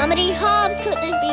How many hops could this be?